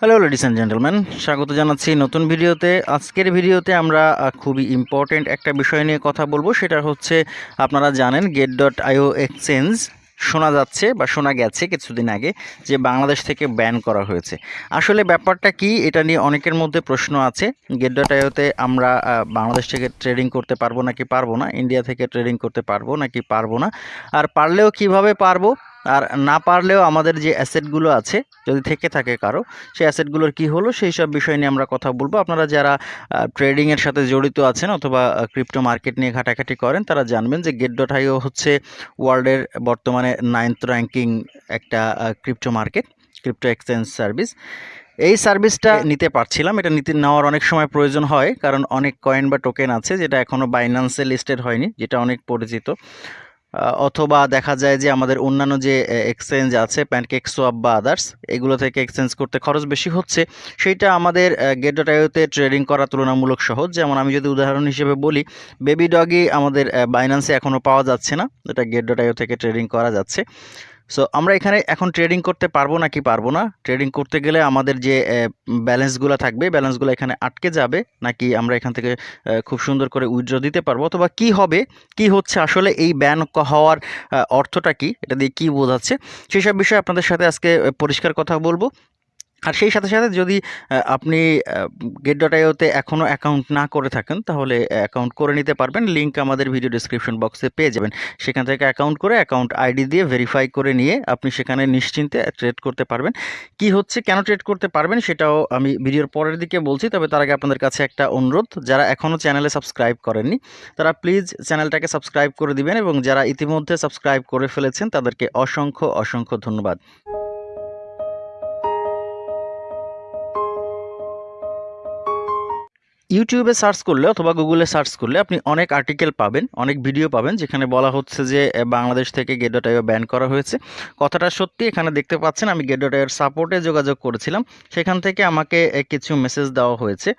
Hello ladies and gentleman স্বাগত জানাচ্ছি নতুন ভিডিওতে। আজকের ভিডিওতে আমরা খুবই ইম্পর্টেন্ট একটা বিষয় নিয়ে কথা বলব। সেটা হচ্ছে, আপনারা জানেন গেট ডট আইও এক্সচেঞ্জ শোনা যাচ্ছে বা শোনা গেছে কিছুদিন আগে যে বাংলাদেশ থেকে ব্যান করা হয়েছে। আসলে ব্যাপারটা কি, এটা নিয়ে অনেকের মধ্যে প্রশ্ন আছে। গেট ডট আইওতে আমরা বাংলাদেশ থেকে ট্রেডিং করতে পারব নাকি পারব না? ইন্ডিয়া থেকে ট্রেডিং করতে পারব নাকি পারব না? আর পারলেও কীভাবে পারব? আর না পারলেও আমাদের যে অ্যাসেটগুলো আছে, যদি থেকে থাকে কারও, সেই অ্যাসেটগুলোর কি হলো, সেই সব বিষয় নিয়ে আমরা কথা বলব। আপনারা যারা ট্রেডিংয়ের সাথে জড়িত আছেন অথবা ক্রিপ্টো মার্কেট নিয়ে ঘাটাঘাটি করেন, তারা জানবেন যে গেট ডট আইও হচ্ছে ওয়ার্ল্ডের বর্তমানে নাইনথ র্যাঙ্কিং একটা crypto market crypto exchange service এই সার্ভিসটা নিতে পারছিলাম, এটা নিতে নেওয়ার অনেক সময় প্রয়োজন হয়, কারণ অনেক কয়েন বা টোকেন আছে, যেটা এখনও বাইন্যান্সে লিস্টেড হয়নি, যেটা অনেক পরিচিত। অথবা দেখা যায় যে আমাদের অন্যান্য যে এক্সচেঞ্জ আছে প্যানকেক সোয়াপ বা আদার্স এগুলো থেকে এক্সচেঞ্জ করতে খরচ বেশি হচ্ছে। সেইটা আমাদের গেট ট্রেডিং করা তুলনামূলক সহজ। যেমন আমি যদি উদাহরণ হিসেবে বলি বেবি ডগি আমাদের বাইন্যান্সে এখনও পাওয়া যাচ্ছে না। এটা গেট থেকে ট্রেডিং করা যাচ্ছে। সো আমরা এখানে এখন ট্রেডিং করতে পারব না কি পারব না? ট্রেডিং করতে গেলে আমাদের যে ব্যালেন্সগুলো থাকবে ব্যালেন্সগুলো এখানে আটকে যাবে নাকি আমরা এখান থেকে খুব সুন্দর করে উইড্র দিতে পারব? অথবা কি হবে? কি হচ্ছে আসলে এই ব্যান হওয়ার অর্থটা কি? এটা দিয়ে কী বোঝাচ্ছে? সেই সব বিষয়ে আপনাদের সাথে আজকে পরিষ্কার কথা বলব। আর সেই সাথে সাথে যদি আপনি গেট ডট আইওতে এখনও অ্যাকাউন্ট না করে থাকেন, তাহলে অ্যাকাউন্ট করে নিতে পারবেন। লিঙ্ক আমাদের ভিডিও ডিসক্রিপশন বক্সে পেয়ে যাবেন। সেখান থেকে অ্যাকাউন্ট করে অ্যাকাউন্ট আইডি দিয়ে ভেরিফাই করে নিয়ে আপনি সেখানে নিশ্চিন্তে ট্রেড করতে পারবেন। কি হচ্ছে, কেন ট্রেড করতে পারবেন, সেটাও আমি ভিডিওর পরের দিকে বলছি। তবে তার আগে আপনাদের কাছে একটা অনুরোধ, যারা এখনও চ্যানেলে সাবস্ক্রাইব করেননি, তারা প্লিজ চ্যানেলটাকে সাবস্ক্রাইব করে দিবেন এবং যারা ইতিমধ্যে সাবস্ক্রাইব করে ফেলেছেন, তাদেরকে অসংখ্য অসংখ্য ধন্যবাদ। ইউটিউবে সার্চ করলে অথবা গুগলে সার্চ করলে আপনি অনেক আর্টিকেল পাবেন, অনেক ভিডিও পাবেন, যেখানে বলা হচ্ছে যে বাংলাদেশ থেকে গেট ডট আইও ব্যান করা হয়েছে। কথাটা সত্যি, এখানে দেখতে পাচ্ছেন আমি গেট ডট আইওর সাপোর্টে যোগাযোগ করেছিলাম। সেখান থেকে আমাকে কিছু মেসেজ দেওয়া হয়েছে।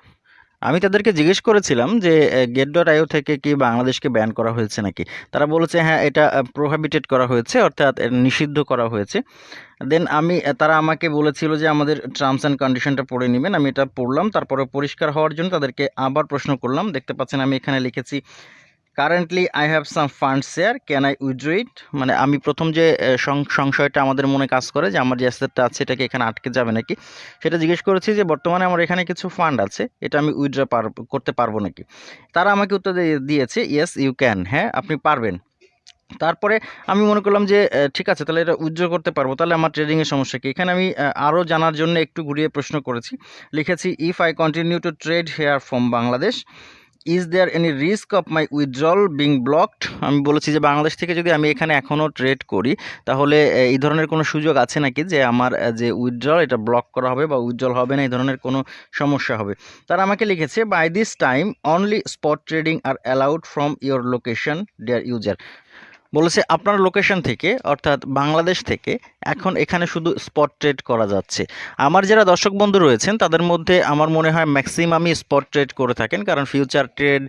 আমি তাদেরকে জিজ্ঞেস করেছিলাম যে গেট ডট আইও থেকে কি বাংলাদেশকে ব্যান করা হয়েছে নাকি? তারা বলেছে হ্যাঁ এটা প্রোহাবিটেড করা হয়েছে, অর্থাৎ নিষিদ্ধ করা হয়েছে। দেন আমি তারা আমাকে বলেছিল যে, আমাদের টার্মস অ্যান্ড কন্ডিশনটা পড়ে নেবেন। আমি এটা পড়লাম তারপরে পরিষ্কার হওয়ার জন্য তাদেরকে আবার প্রশ্ন করলাম। দেখতে পাচ্ছেন, আমি এখানে লিখেছি currently I have some fund share can I withdraw it মানে আমি প্রথম যে সংশয়টা আমাদের মনে কাজ করে যে, আমার যে অ্যাসেটটা আছে, এটাকে এখানে আটকে যাবে নাকি? সেটা জিজ্ঞেস করেছি যে, বর্তমানে আমার এখানে কিছু ফান্ড আছে, এটা আমি উইথড্র পার, করতে পারব নাকি? তারা আমাকে উত্তর দিয়েছে ইয়েস ইউ ক্যান হ্যাঁ আপনি পারবেন। তারপরে আমি মনে করলাম যে ঠিক আছে, তাহলে এটা উইথড্র করতে পারব। তাহলে আমার ট্রেডিংয়ের সমস্যা কি? এখানে আমি আরও জানার জন্য একটু ঘুরিয়ে প্রশ্ন করেছি। লিখেছি if I continue to trade here from Bangladesh is there any risk of my withdrawal being blocked আমি বলেছি যে বাংলাদেশ থেকে যদি আমি এখানে এখনও ট্রেড করি, তাহলে এই ধরনের কোনো সুযোগ আছে নাকি যে আমার যে উইথড্রল এটা ব্লক করা হবে বা উইথড্রল হবে না, এই ধরনের কোনো সমস্যা হবে? তারা আমাকে লিখেছে by this time only spot trading are allowed from your location dear user বলেছে আপনার লোকেশন থেকে, অর্থাৎ বাংলাদেশ থেকে, এখন এখানে শুধু স্পট ট্রেড করা যাচ্ছে। আমার যারা দর্শক বন্ধু রয়েছেন, তাদের মধ্যে আমার মনে হয় ম্যাক্সিমামই স্পট ট্রেড করে থাকেন, কারণ ফিউচার ট্রেড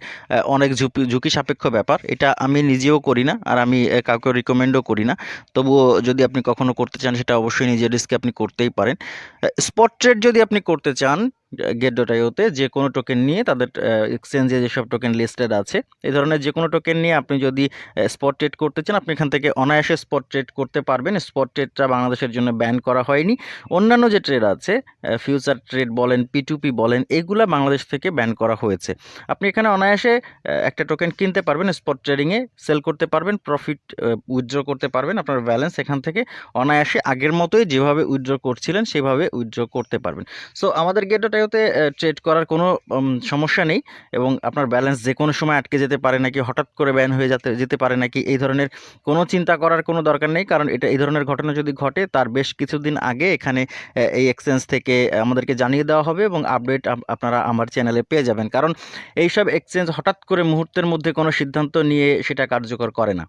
অনেক ঝুঁকি ঝুঁকি সাপেক্ষ ব্যাপার। এটা আমি নিজেও করি না, আর আমি কাউকে রিকমেন্ডও করি না। তবুও যদি আপনি কখনো করতে চান, সেটা অবশ্যই নিজের রিস্কে আপনি করতেই পারেন। স্পট ট্রেড যদি আপনি করতে চান গেট ডট যে কোনো টোকেন নিয়ে তাদের এক্সচেঞ্জে যেসব টোকেন লিস্টেড আছে, এই ধরনের যে কোনো টোকেন নিয়ে আপনি যদি স্পট ট্রেড করতে চান, আপনি এখান থেকে অনায়াসে স্পট ট্রেড করতে পারবেন। স্পট ট্রেডটা বাংলাদেশের জন্য ব্যান করা হয়নি। অন্যান্য যে ট্রেড আছে ফিউচার ট্রেড বলেন পি টু পি বলেন, এগুলা বাংলাদেশ থেকে ব্যান করা হয়েছে। আপনি এখানে অনায়াসে একটা টোকেন কিনতে পারবেন স্পট ট্রেডিংয়ে সেল করতে পারবেন প্রফিট উইথড্র করতে পারবেন, আপনার ব্যালেন্স এখান থেকে অনায়াসে আগের মতোই যেভাবে উইথড্র করছিলেন, সেভাবে উইথড্র করতে পারবেন। সো আমাদের গেট আইওতে ট্রেড করার কোনো সমস্যা নেই এবং আপনার ব্যালেন্স যে কোনো সময় আটকে যেতে পারে নাকি, হঠাৎ করে ব্যান হয়ে যেতে যেতে পারে নাকি, এই ধরনের কোনো চিন্তা করার কোনো দরকার নেই। কারণ এটা, এই ধরনের ঘটনা যদি ঘটে, তার বেশ কিছুদিন আগে এখানে এই এক্সচেঞ্জ থেকে আমাদেরকে জানিয়ে দেওয়া হবে এবং আপডেট আপনারা আমার চ্যানেলে পেয়ে যাবেন। কারণ এইসব এক্সচেঞ্জ হঠাৎ করে মুহূর্তের মধ্যে কোনো সিদ্ধান্ত নিয়ে সেটা কার্যকর করে না।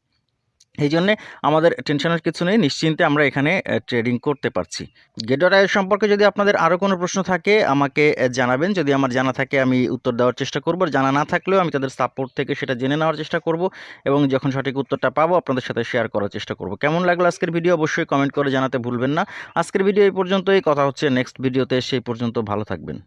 এই জন্যে আমাদের টেনশনের কিছু নেই, নিশ্চিন্তে আমরা এখানে ট্রেডিং করতে পারছি। গেডর সম্পর্কে যদি আপনাদের আরও কোনো প্রশ্ন থাকে, আমাকে জানাবেন। যদি আমার জানা থাকে, আমি উত্তর দেওয়ার চেষ্টা করব। জানা না থাকলেও আমি তাদের সাপোর্ট থেকে সেটা জেনে নেওয়ার চেষ্টা করব এবং যখন সঠিক উত্তরটা পাবো, আপনাদের সাথে শেয়ার করার চেষ্টা করব। কেমন লাগল আজকের ভিডিও অবশ্যই কমেন্ট করে জানাতে ভুলবেন না। আজকের ভিডিও এই পর্যন্তই। কথা হচ্ছে নেক্সট ভিডিওতে সেই পর্যন্ত ভালো থাকবেন।